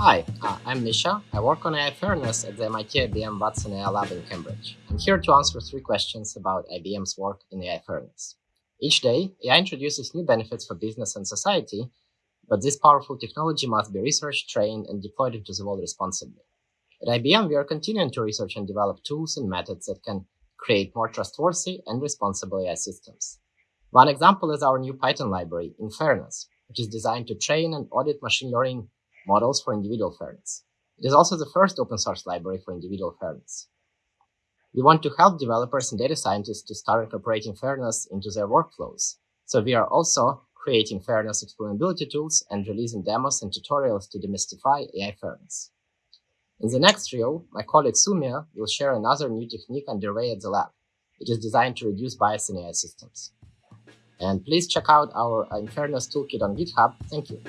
Hi, uh, I'm Misha. I work on AI fairness at the MIT IBM Watson AI Lab in Cambridge. I'm here to answer three questions about IBM's work in AI fairness. Each day, AI introduces new benefits for business and society, but this powerful technology must be researched, trained, and deployed into the world responsibly. At IBM, we are continuing to research and develop tools and methods that can create more trustworthy and responsible AI systems. One example is our new Python library, InFairness, which is designed to train and audit machine learning models for individual fairness. It is also the first open source library for individual fairness. We want to help developers and data scientists to start incorporating fairness into their workflows. So we are also creating fairness explainability tools and releasing demos and tutorials to demystify AI fairness. In the next reel, my colleague Sumia will share another new technique underway at the lab. It is designed to reduce bias in AI systems. And please check out our uh, InFairness toolkit on GitHub. Thank you.